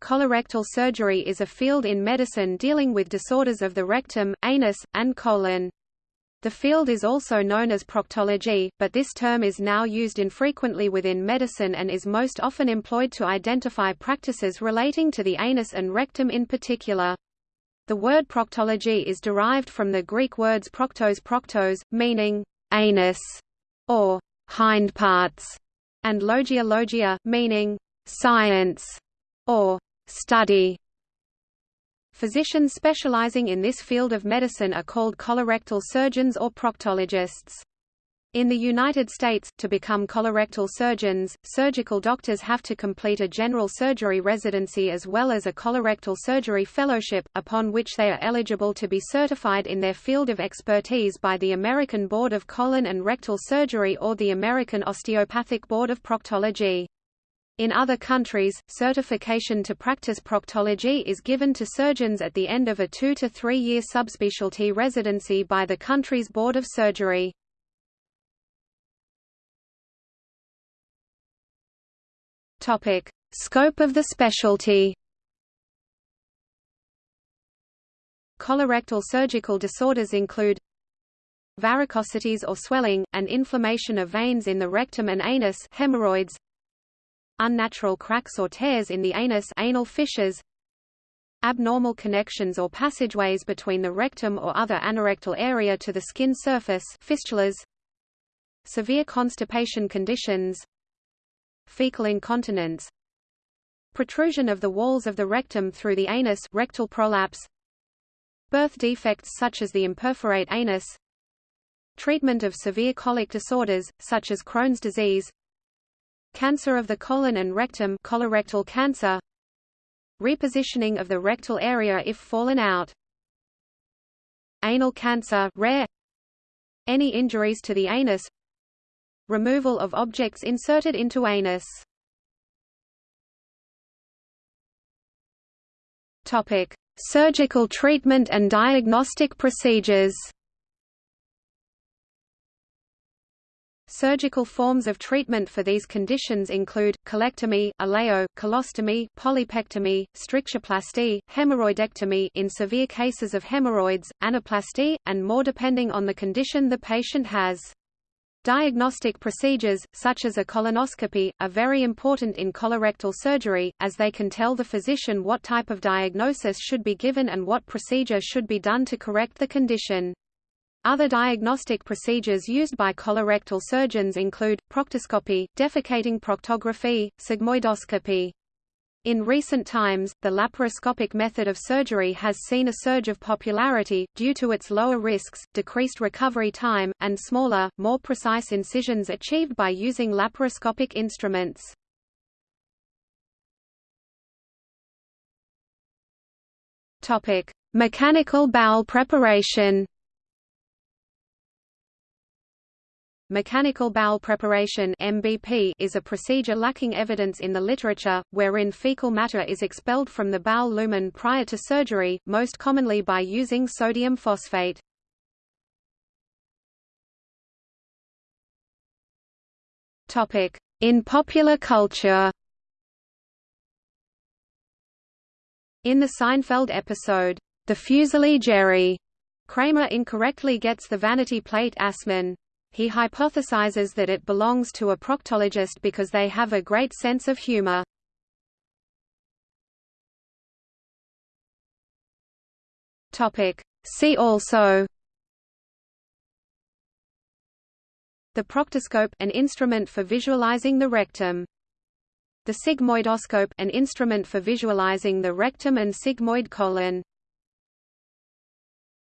Colorectal surgery is a field in medicine dealing with disorders of the rectum, anus, and colon. The field is also known as proctology, but this term is now used infrequently within medicine and is most often employed to identify practices relating to the anus and rectum in particular. The word proctology is derived from the Greek words proctos proctos, meaning anus or hindparts, and logia logia, meaning science or study. Physicians specializing in this field of medicine are called colorectal surgeons or proctologists. In the United States, to become colorectal surgeons, surgical doctors have to complete a general surgery residency as well as a colorectal surgery fellowship, upon which they are eligible to be certified in their field of expertise by the American Board of Colon and Rectal Surgery or the American Osteopathic Board of Proctology. In other countries, certification to practice proctology is given to surgeons at the end of a two- to three-year subspecialty residency by the country's Board of Surgery. Scope of the specialty. Colorectal surgical disorders include varicosities or swelling, and inflammation of veins in the rectum and anus hemorrhoids, unnatural cracks or tears in the anus anal fissures, abnormal connections or passageways between the rectum or other anorectal area to the skin surface fistulas, severe constipation conditions, fecal incontinence, protrusion of the walls of the rectum through the anus rectal prolapse, birth defects such as the imperforate anus, treatment of severe colic disorders, such as Crohn's disease, Cancer of the colon and rectum colorectal cancer. Repositioning of the rectal area if fallen out. Anal cancer rare. Any injuries to the anus. Removal of objects inserted into anus. Topic: Surgical treatment and diagnostic procedures Surgical forms of treatment for these conditions include, colectomy, ileo, colostomy, polypectomy, strictureplasty, hemorrhoidectomy in severe cases of hemorrhoids, anaplasty, and more depending on the condition the patient has. Diagnostic procedures, such as a colonoscopy, are very important in colorectal surgery, as they can tell the physician what type of diagnosis should be given and what procedure should be done to correct the condition. Other diagnostic procedures used by colorectal surgeons include, proctoscopy, defecating proctography, sigmoidoscopy. In recent times, the laparoscopic method of surgery has seen a surge of popularity, due to its lower risks, decreased recovery time, and smaller, more precise incisions achieved by using laparoscopic instruments. Mechanical bowel preparation Mechanical bowel preparation MBP is a procedure lacking evidence in the literature, wherein fecal matter is expelled from the bowel lumen prior to surgery, most commonly by using sodium phosphate. Topic: In popular culture In the Seinfeld episode, The Fusilli Jerry, Kramer incorrectly gets the vanity plate Assman he hypothesizes that it belongs to a proctologist because they have a great sense of humor. See also The proctoscope an instrument for visualizing the rectum. The sigmoidoscope an instrument for visualizing the rectum and sigmoid colon.